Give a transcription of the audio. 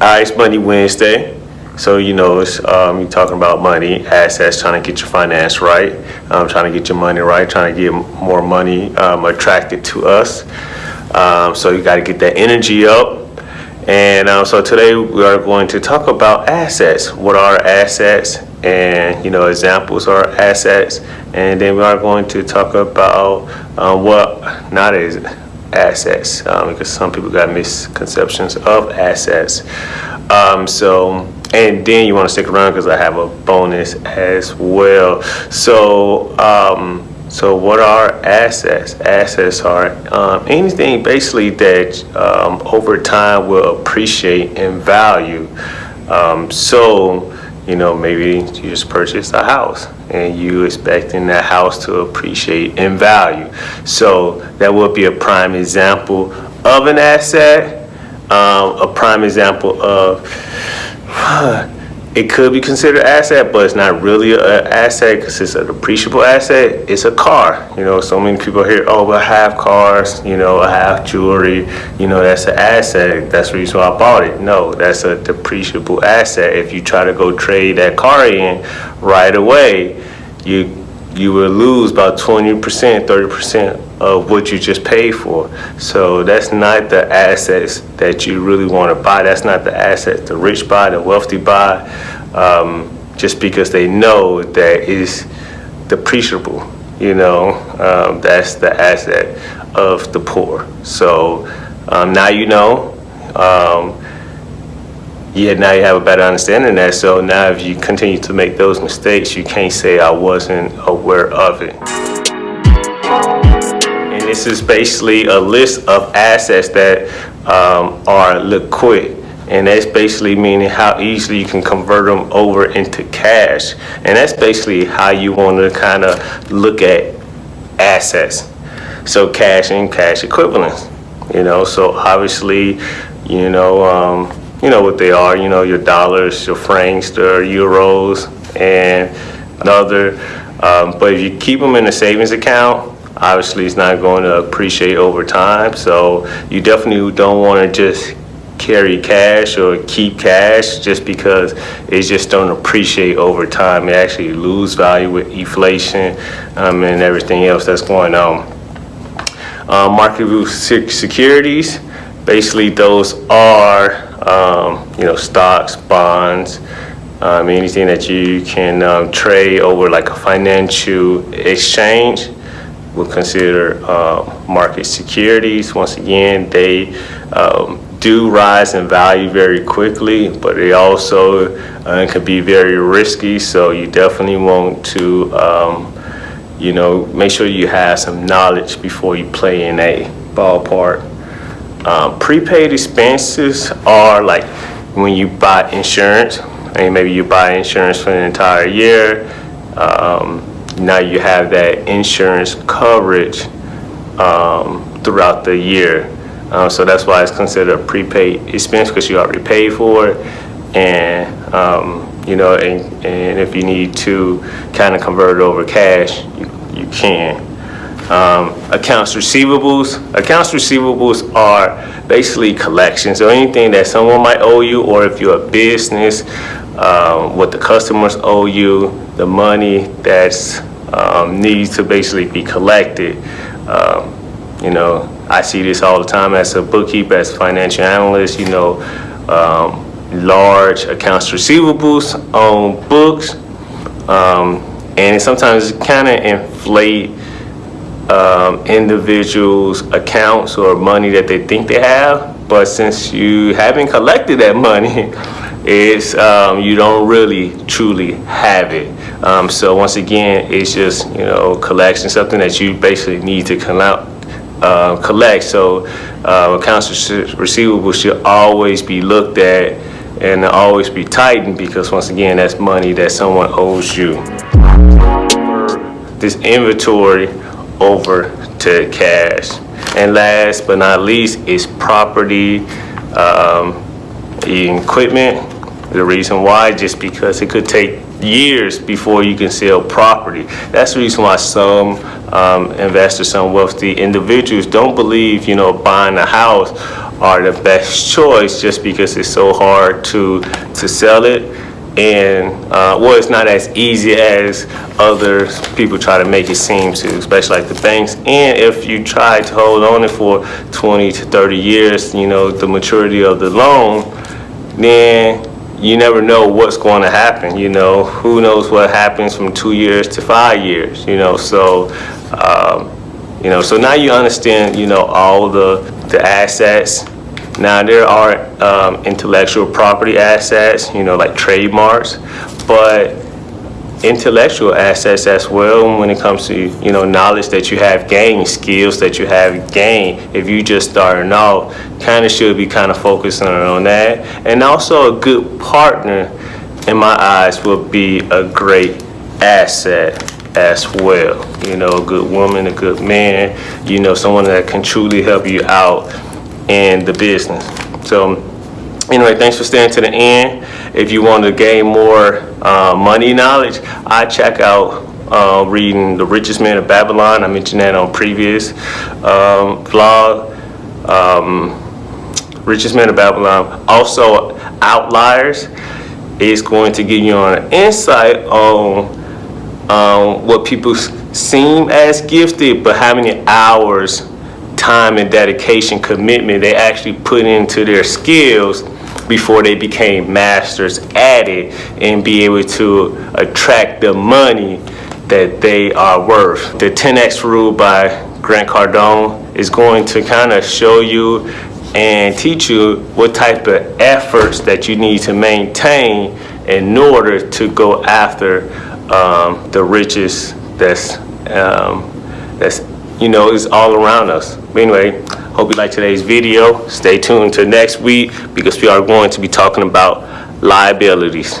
Uh, it's Money Wednesday. So, you know, it's, um, you're talking about money, assets, trying to get your finance right, um, trying to get your money right, trying to get more money um, attracted to us. Um, so you got to get that energy up. And um, so today we are going to talk about assets. What are assets? And, you know, examples are assets. And then we are going to talk about um, what not is assets um, because some people got misconceptions of assets. Um, so, and then you want to stick around because I have a bonus as well. So, um, so what are assets? Assets are um, anything basically that um, over time will appreciate in value. Um, so, you know, maybe you just purchased a house and you expecting that house to appreciate in value. So that would be a prime example of an asset, um, a prime example of it could be considered asset, but it's not really an asset because it's an appreciable asset. It's a car. You know, so many people hear, oh, but I have cars, you know, I have jewelry, you know, that's an asset. That's the reason why I bought it. No, that's a depreciable asset. If you try to go trade that car in right away, you you will lose about 20%, 30% of what you just paid for. So that's not the assets that you really want to buy. That's not the assets the rich buy, the wealthy buy, um, just because they know that it's depreciable. You know, um, that's the asset of the poor. So um, now you know. Um, yeah, now you have a better understanding of that. So now if you continue to make those mistakes, you can't say I wasn't aware of it. This is basically a list of assets that um, are liquid. And that's basically meaning how easily you can convert them over into cash. And that's basically how you want to kind of look at assets. So cash and cash equivalents, you know, so obviously, you know, um, you know what they are, you know, your dollars, your francs, your euros, and other. Um, but if you keep them in a savings account, obviously it's not going to appreciate over time. So you definitely don't want to just carry cash or keep cash just because it just don't appreciate over time. It actually lose value with inflation um, and everything else that's going on. Um, marketable securities, basically those are um, you know, stocks, bonds, um, anything that you can um, trade over like a financial exchange will consider uh, market securities. Once again, they um, do rise in value very quickly, but they also uh, can be very risky. So you definitely want to, um, you know, make sure you have some knowledge before you play in a ballpark. Um, prepaid expenses are like when you buy insurance, and maybe you buy insurance for an entire year. Um, now you have that insurance coverage um, throughout the year. Uh, so that's why it's considered a prepaid expense because you already paid for it. And, um, you know, and, and if you need to kind of convert it over cash, you, you can. Um, accounts receivables. Accounts receivables are basically collections. So anything that someone might owe you, or if you're a business, um, what the customers owe you, the money that's um, needs to basically be collected. Um, you know, I see this all the time as a bookkeeper, as a financial analyst. You know, um, large accounts receivables on books, um, and sometimes it kind of inflate um, individuals' accounts or money that they think they have. But since you haven't collected that money, it's um, you don't really truly have it. Um, so once again, it's just you know collection, something that you basically need to collect. Uh, collect. So uh, accounts receivable should always be looked at and always be tightened because once again, that's money that someone owes you. This inventory over to cash. And last but not least is property, um, equipment. The reason why, just because it could take years before you can sell property. That's the reason why some um, investors, some wealthy individuals don't believe, you know, buying a house are the best choice just because it's so hard to, to sell it. And, uh, well, it's not as easy as other people try to make it seem to, especially like the banks. And if you try to hold on it for 20 to 30 years, you know, the maturity of the loan, then you never know what's going to happen, you know. Who knows what happens from two years to five years, you know. So, um, you know, so now you understand, you know, all the, the assets. Now there are um, intellectual property assets, you know, like trademarks, but intellectual assets as well when it comes to you know knowledge that you have gained skills that you have gained if you just starting off kind of should be kind of focusing on that. And also a good partner in my eyes will be a great asset as well. You know a good woman a good man you know someone that can truly help you out in the business so Anyway, thanks for staying to the end. If you want to gain more uh, money knowledge, I check out uh, reading The Richest Man of Babylon. I mentioned that on previous um, vlog. Um, Richest Man of Babylon. Also, Outliers is going to give you an insight on um, what people seem as gifted, but how many hours time and dedication commitment they actually put into their skills before they became masters at it and be able to attract the money that they are worth. The 10X rule by Grant Cardone is going to kind of show you and teach you what type of efforts that you need to maintain in order to go after um, the riches that's um, that's you know is all around us. But anyway, hope you like today's video. Stay tuned to next week because we are going to be talking about liabilities.